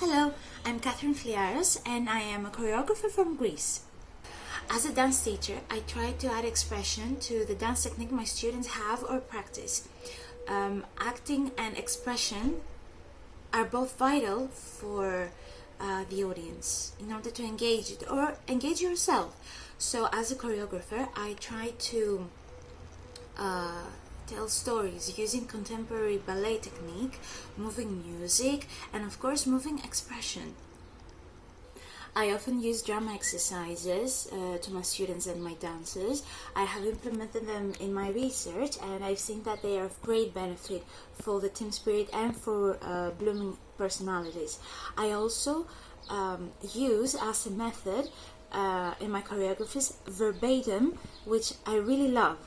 Hello, I'm Catherine Fliaros and I am a choreographer from Greece. As a dance teacher, I try to add expression to the dance technique my students have or practice. Um, acting and expression are both vital for uh, the audience in order to engage it or engage yourself. So as a choreographer, I try to uh, tell stories using contemporary ballet technique, moving music, and of course moving expression. I often use drama exercises uh, to my students and my dancers. I have implemented them in my research and I've seen that they are of great benefit for the team spirit and for uh, blooming personalities. I also um, use as a method uh, in my choreographies verbatim, which I really love.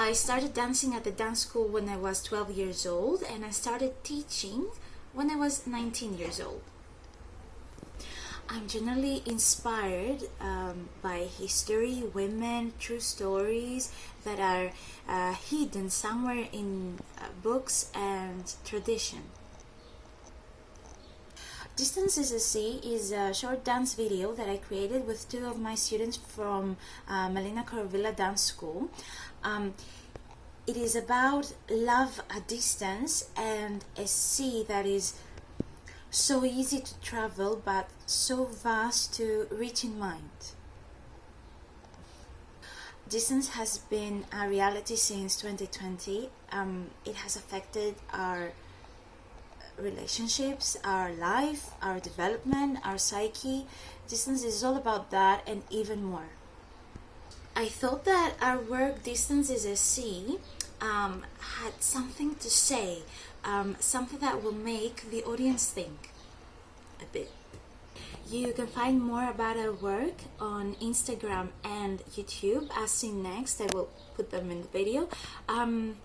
I started dancing at the dance school when I was 12 years old and I started teaching when I was 19 years old. I'm generally inspired um, by history, women, true stories that are uh, hidden somewhere in uh, books and tradition. Distance is a Sea is a short dance video that I created with two of my students from uh, Melina Corvilla Dance School. Um, it is about love at distance and a sea that is so easy to travel but so vast to reach in mind. Distance has been a reality since 2020. Um, it has affected our relationships, our life, our development, our psyche. Distance is all about that and even more. I thought that our work Distance is a Sea um, had something to say, um, something that will make the audience think a bit. You can find more about our work on Instagram and YouTube as seen next. I will put them in the video. Um,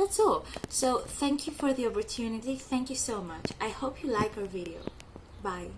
that's all. So thank you for the opportunity. Thank you so much. I hope you like our video. Bye.